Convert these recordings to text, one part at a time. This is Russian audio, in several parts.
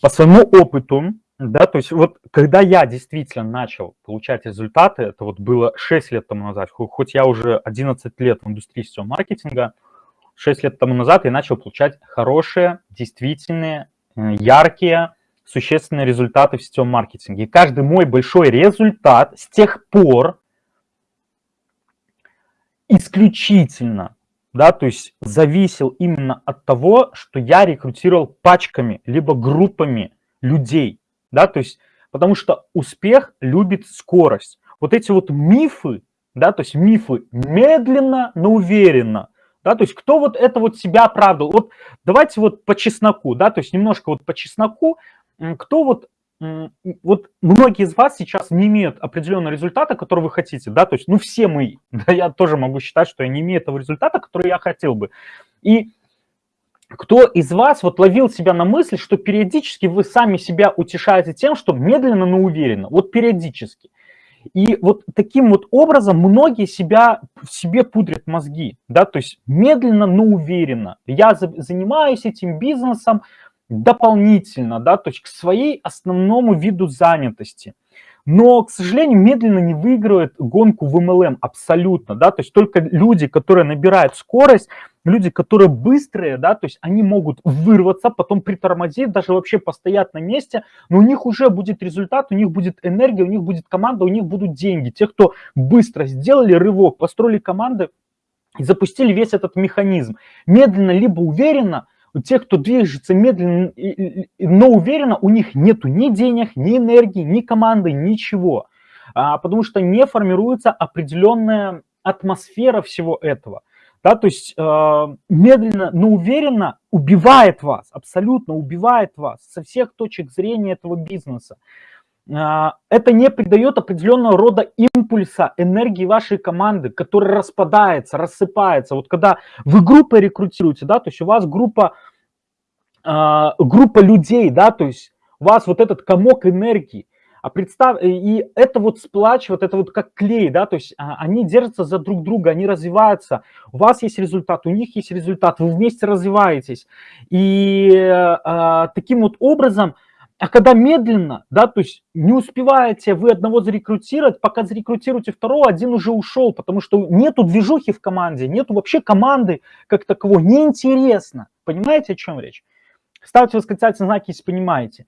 по своему опыту, да, то есть вот когда я действительно начал получать результаты, это вот было 6 лет тому назад, хоть я уже 11 лет в индустрии сетевого маркетинга, 6 лет тому назад я начал получать хорошие, действительные, э, яркие, существенные результаты в сетевом маркетинге. И каждый мой большой результат с тех пор исключительно, да, то есть зависел именно от того, что я рекрутировал пачками, либо группами людей, да, то есть потому что успех любит скорость. Вот эти вот мифы, да, то есть мифы медленно, но уверенно, да, то есть кто вот это вот себя оправдывал? Вот давайте вот по чесноку, да, то есть немножко вот по чесноку, кто вот, вот многие из вас сейчас не имеют определенного результата, который вы хотите, да, то есть, ну, все мы, да, я тоже могу считать, что я не имею того результата, который я хотел бы. И кто из вас вот ловил себя на мысли, что периодически вы сами себя утешаете тем, что медленно, но уверенно, вот периодически. И вот таким вот образом многие себя, себе пудрят мозги, да, то есть медленно, но уверенно. Я занимаюсь этим бизнесом дополнительно, да, то есть к своей основному виду занятости. Но, к сожалению, медленно не выигрывает гонку в MLM абсолютно, да, то есть только люди, которые набирают скорость, люди, которые быстрые, да, то есть они могут вырваться, потом притормозить, даже вообще постоять на месте, но у них уже будет результат, у них будет энергия, у них будет команда, у них будут деньги. Те, кто быстро сделали рывок, построили команды и запустили весь этот механизм. Медленно либо уверенно, тех, кто движется медленно, но уверенно, у них нету ни денег, ни энергии, ни команды, ничего. А, потому что не формируется определенная атмосфера всего этого. Да, то есть э, медленно, но уверенно убивает вас, абсолютно убивает вас со всех точек зрения этого бизнеса. Э, это не придает определенного рода импульса энергии вашей команды, которая распадается, рассыпается. Вот когда вы группой рекрутируете, да, то есть у вас группа, э, группа людей, да, то есть у вас вот этот комок энергии, а представь, э, и это вот сплачивает, это вот как клей, да, то есть а, они держатся за друг друга, они развиваются. У вас есть результат, у них есть результат, вы вместе развиваетесь. И а, таким вот образом, а когда медленно, да, то есть не успеваете вы одного зарекрутировать, пока зарекрутируете второго, один уже ушел, потому что нету движухи в команде, нету вообще команды как таковой, неинтересно. Понимаете, о чем речь? Ставьте восклицательный знак, если понимаете.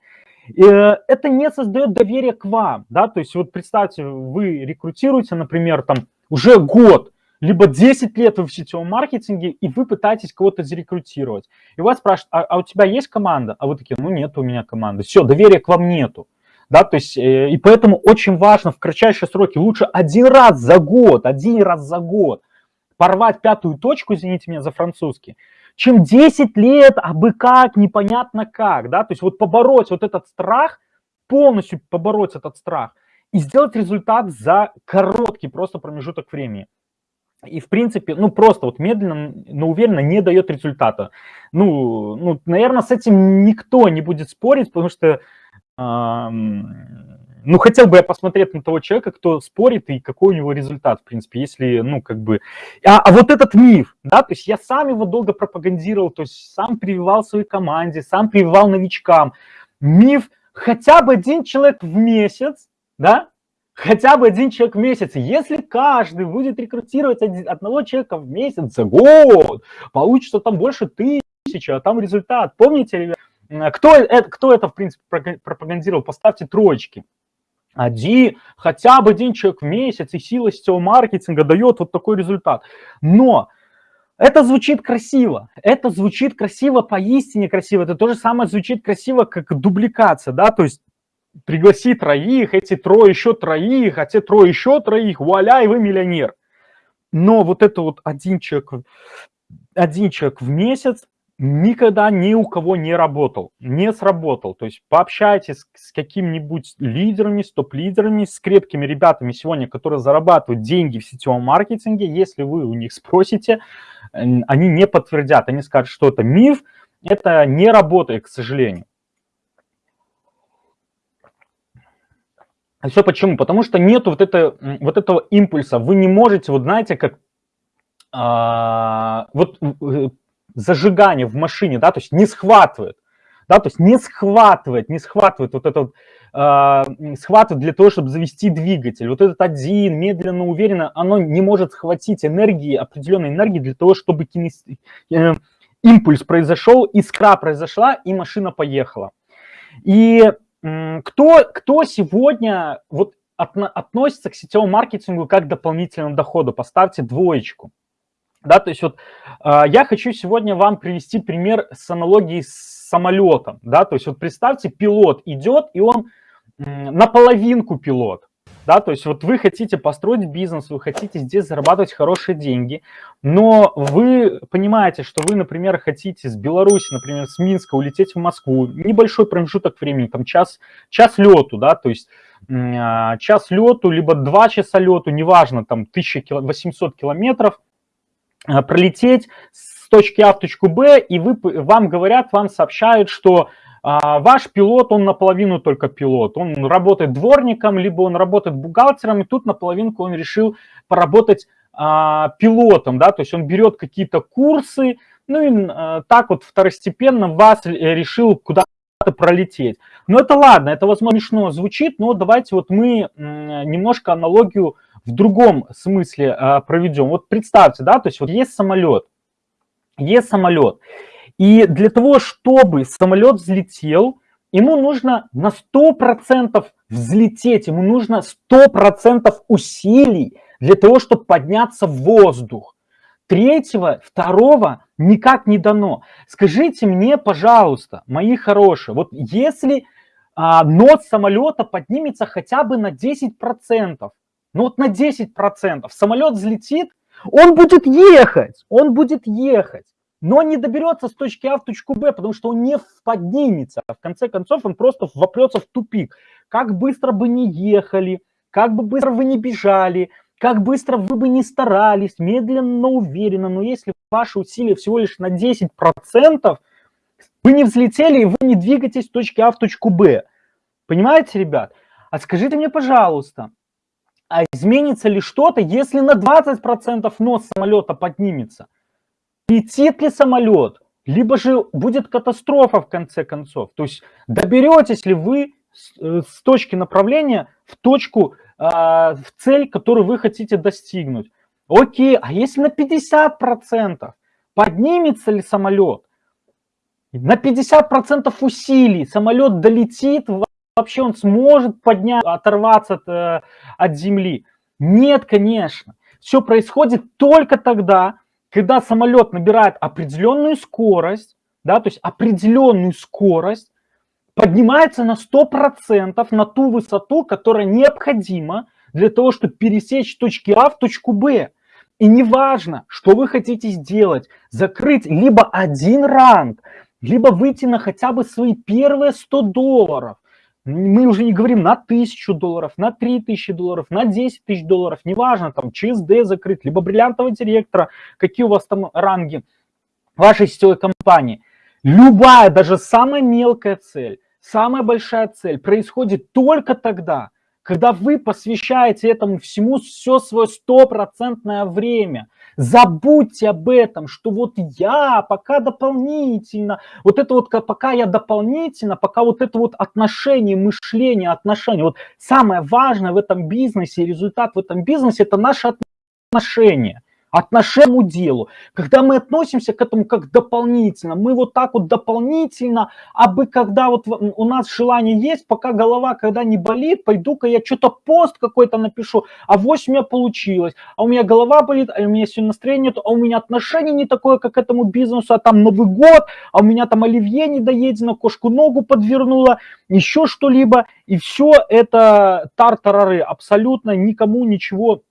Э, это не создает доверия к вам, да, то есть вот представьте, вы рекрутируете, например, там уже год, либо 10 лет вы в сетевом маркетинге, и вы пытаетесь кого-то зарекрутировать. И вас спрашивают, а, а у тебя есть команда? А вы такие, ну нет у меня команды. Все, доверия к вам нету. Да, то есть, э, и поэтому очень важно в кратчайшие сроки, лучше один раз за год, один раз за год порвать пятую точку, извините меня за французский, чем 10 лет, а бы как, непонятно как, да, то есть вот побороть вот этот страх, полностью побороть этот страх и сделать результат за короткий просто промежуток времени. И, в принципе, ну, просто вот медленно, но уверенно не дает результата. Ну, ну наверное, с этим никто не будет спорить, потому что ну, хотел бы я посмотреть на того человека, кто спорит и какой у него результат, в принципе, если, ну, как бы... А, а вот этот миф, да, то есть я сам его долго пропагандировал, то есть сам прививал своей команде, сам прививал новичкам. Миф хотя бы один человек в месяц, да, хотя бы один человек в месяц. Если каждый будет рекрутировать одного человека в месяц за год, получится там больше тысячи, а там результат. Помните, ребят? Кто это, кто это, в принципе, пропагандировал? Поставьте троечки один, хотя бы один человек в месяц, и сила сетевого маркетинга дает вот такой результат. Но это звучит красиво, это звучит красиво, поистине красиво, это то же самое звучит красиво, как дубликация, да, то есть пригласи троих, эти трое еще троих, а те трое еще троих, вуаля, и вы миллионер. Но вот это вот один человек, один человек в месяц, никогда ни у кого не работал, не сработал. То есть пообщайтесь с какими-нибудь лидерами, с топ-лидерами, с крепкими ребятами сегодня, которые зарабатывают деньги в сетевом маркетинге. Если вы у них спросите, они не подтвердят, они скажут, что это миф, это не работает, к сожалению. А все почему? Потому что нет вот, вот этого импульса. Вы не можете, вот знаете, как а, вот э, зажигание в машине, да, то есть не схватывает. да, то есть не схватывает, не схватывает вот это вот, э, схватывает для того, чтобы завести двигатель. Вот этот один, медленно, уверенно, оно не может схватить энергии, определенной энергии для того, чтобы кинес... э, импульс произошел, искра произошла, и машина поехала. И кто, кто сегодня вот от, относится к сетевому маркетингу как к дополнительному доходу? Поставьте двоечку. Да, то есть вот э, я хочу сегодня вам привести пример с аналогией с самолетом. Да, то есть вот представьте, пилот идет, и он э, наполовинку пилот. Да, то есть вот вы хотите построить бизнес, вы хотите здесь зарабатывать хорошие деньги, но вы понимаете, что вы, например, хотите с Беларуси, например, с Минска улететь в Москву, небольшой промежуток времени, там час, час лету, да, то есть э, час лету, либо два часа лету, неважно, там 1800 километров, Э, пролететь с точки А в точку Б, и вы, вам говорят, вам сообщают, что а, ваш пилот, он наполовину только пилот. Он работает дворником, либо он работает бухгалтером, и тут наполовинку он решил поработать а, пилотом, да, то есть он берет какие-то курсы, ну и а, так вот второстепенно вас решил куда-то пролететь. Но это ладно, это, возможно, смешно звучит, но давайте вот мы немножко аналогию в другом смысле э, проведем. Вот представьте, да, то есть вот есть самолет, есть самолет, и для того, чтобы самолет взлетел, ему нужно на 100% взлететь, ему нужно 100% усилий для того, чтобы подняться в воздух. Третьего, второго никак не дано. Скажите мне, пожалуйста, мои хорошие, вот если а, нос самолета поднимется хотя бы на 10%, ну вот на 10%. Самолет взлетит, он будет ехать, он будет ехать, но не доберется с точки А в точку Б, потому что он не поднимется. В конце концов, он просто вопрется в тупик. Как быстро бы не ехали, как бы быстро вы не бежали, как быстро вы бы не старались, медленно, но уверенно, но если ваши усилия всего лишь на 10%, вы не взлетели и вы не двигаетесь с точки А в точку Б. Понимаете, ребят? А скажите мне, пожалуйста, а изменится ли что-то, если на 20% нос самолета поднимется? Летит ли самолет? Либо же будет катастрофа в конце концов. То есть доберетесь ли вы с, э, точки направления в точку, э, в цель, которую вы хотите достигнуть. Окей, а если на 50%? Поднимется ли самолет? На 50% усилий самолет долетит вообще он сможет поднять, оторваться от, э, от земли? Нет, конечно. Все происходит только тогда, когда самолет набирает определенную скорость, да, то есть определенную скорость, поднимается на 100% на ту высоту, которая необходима для того, чтобы пересечь точки А в точку Б. И неважно, что вы хотите сделать, закрыть либо один ранг, либо выйти на хотя бы свои первые 100 долларов, мы уже не говорим на тысячу долларов, на три тысячи долларов, на 10 тысяч долларов, неважно, там ЧСД закрыть, либо бриллиантового директора, какие у вас там ранги вашей сетевой компании. Любая, даже самая мелкая цель, самая большая цель происходит только тогда, когда вы посвящаете этому всему все свое стопроцентное время – Забудьте об этом, что вот я пока дополнительно, вот это вот пока я дополнительно, пока вот это вот отношение, мышление, отношение. Вот самое важное в этом бизнесе, результат в этом бизнесе, это наши отношения отношению делу, когда мы относимся к этому как дополнительно, мы вот так вот дополнительно, а бы когда вот у нас желание есть, пока голова когда не болит, пойду-ка я что-то пост какой-то напишу, а 8 у меня получилось, а у меня голова болит, а у меня сегодня настроения нет, а у меня отношение не такое, как к этому бизнесу, а там Новый год, а у меня там оливье не доедено, кошку ногу подвернула, еще что-либо, и все это тартарары, абсолютно никому ничего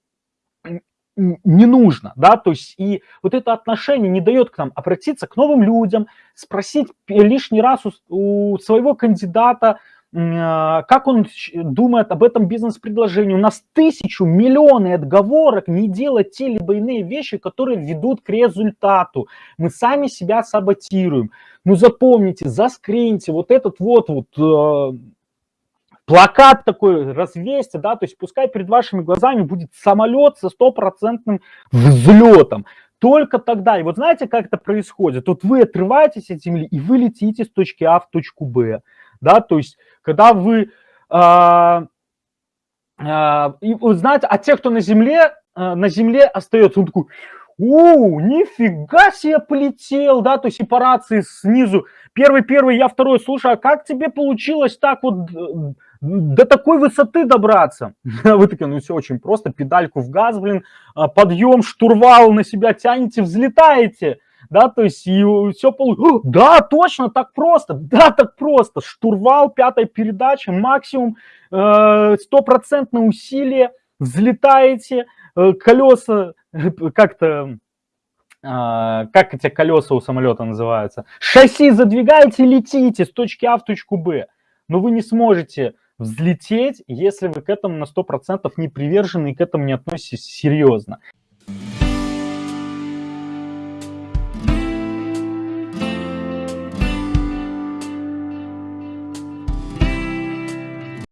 не нужно, да, то есть и вот это отношение не дает к нам обратиться к новым людям, спросить лишний раз у, у своего кандидата, э, как он думает об этом бизнес-предложении. У нас тысячу, миллионы отговорок не делать те либо иные вещи, которые ведут к результату. Мы сами себя саботируем. Ну запомните, заскриньте вот этот вот, вот э, плакат такой развесьте, да, то есть пускай перед вашими глазами будет самолет со стопроцентным взлетом. только тогда. И вот знаете, как это происходит? Вот вы отрываетесь от Земли, и вы летите с точки А в точку Б. Да, то есть, когда вы... Э, э, и, вы знаете, а те, кто на Земле, э, на Земле остается, он такой, у, нифига себе полетел, да, то есть и по рации снизу, первый, первый, я второй, слушай, а как тебе получилось так вот до такой высоты добраться? Вы такие, ну все очень просто, педальку в газ, блин, а, подъем, штурвал на себя тянете, взлетаете, да, то есть и все получилось. Да, точно, так просто, да, так просто. Штурвал, пятая передача, максимум, э, стопроцентное усилие, взлетаете, э, колеса как-то а, как эти колеса у самолета называются, шасси задвигаете летите с точки А в точку Б. Но вы не сможете взлететь, если вы к этому на 100% не привержены и к этому не относитесь серьезно.